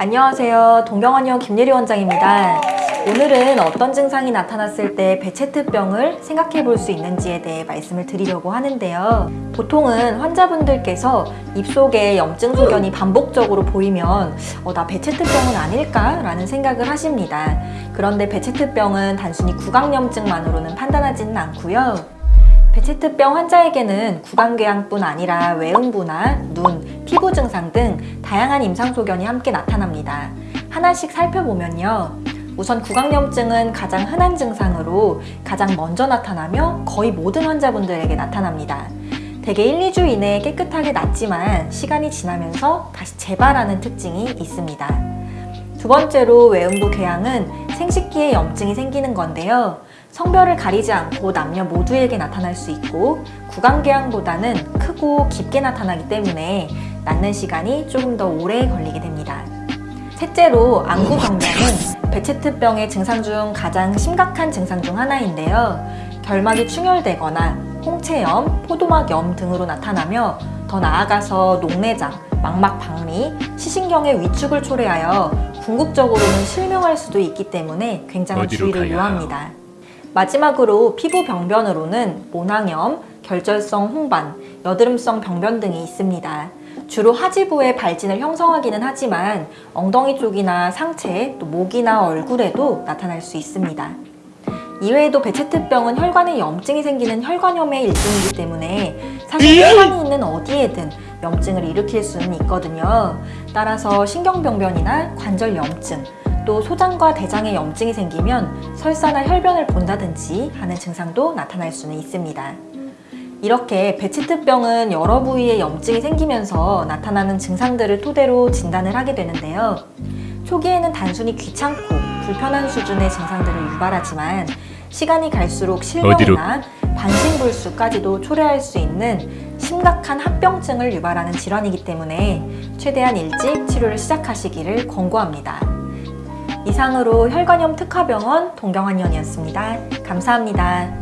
안녕하세요. 동경원의원 김예리 원장입니다. 오늘은 어떤 증상이 나타났을 때 베체트병을 생각해 볼 수 있는지에 대해 말씀을 드리려고 하는데요. 보통은 환자분들께서 입속에 염증 소견이 반복적으로 보이면 어, 나 베체트병은 아닐까? 라는 생각을 하십니다. 그런데 베체트병은 단순히 구강염증만으로는 판단하지는 않고요. 베체트병 환자에게는 구강궤양뿐 아니라 외음부나 눈, 피부 증상 등 다양한 임상소견이 함께 나타납니다. 하나씩 살펴보면요. 우선 구강염증은 가장 흔한 증상으로 가장 먼저 나타나며 거의 모든 환자분들에게 나타납니다. 대개 1, 2주 이내에 깨끗하게 낫지만 시간이 지나면서 다시 재발하는 특징이 있습니다. 두 번째로 외음부 궤양은 생식기에 염증이 생기는 건데요. 성별을 가리지 않고 남녀 모두에게 나타날 수 있고 구강궤양보다는 크고 깊게 나타나기 때문에 낫는 시간이 조금 더 오래 걸리게 됩니다. 셋째로 안구병변은 베체트병의 증상 중 가장 심각한 증상 중 하나인데요. 결막이 충혈되거나 홍채염, 포도막염 등으로 나타나며 더 나아가서 녹내장, 망막 박리, 시신경의 위축을 초래하여 궁극적으로는 실명할 수도 있기 때문에 굉장한 어디로 주의를 요합니다. 마지막으로 피부 병변으로는 모낭염, 결절성 홍반, 여드름성 병변 등이 있습니다. 주로 하지부의 발진을 형성하기는 하지만 엉덩이 쪽이나 상체, 또 목이나 얼굴에도 나타날 수 있습니다. 이외에도 베체트병은 혈관에 염증이 생기는 혈관염의 일종이기 때문에 사실 혈관이 있는 어디에든 염증을 일으킬 수는 있거든요. 따라서 신경병변이나 관절 염증, 또 소장과 대장에 염증이 생기면 설사나 혈변을 본다든지 하는 증상도 나타날 수는 있습니다. 이렇게 베체트병은 여러 부위에 염증이 생기면서 나타나는 증상들을 토대로 진단을 하게 되는데요. 초기에는 단순히 귀찮고 불편한 수준의 증상들을 유발하지만 시간이 갈수록 실명이나 반신불수까지도 초래할 수 있는 심각한 합병증을 유발하는 질환이기 때문에 최대한 일찍 치료를 시작하시기를 권고합니다. 이상으로 혈관염 특화병원 동경환의원이었습니다. 감사합니다.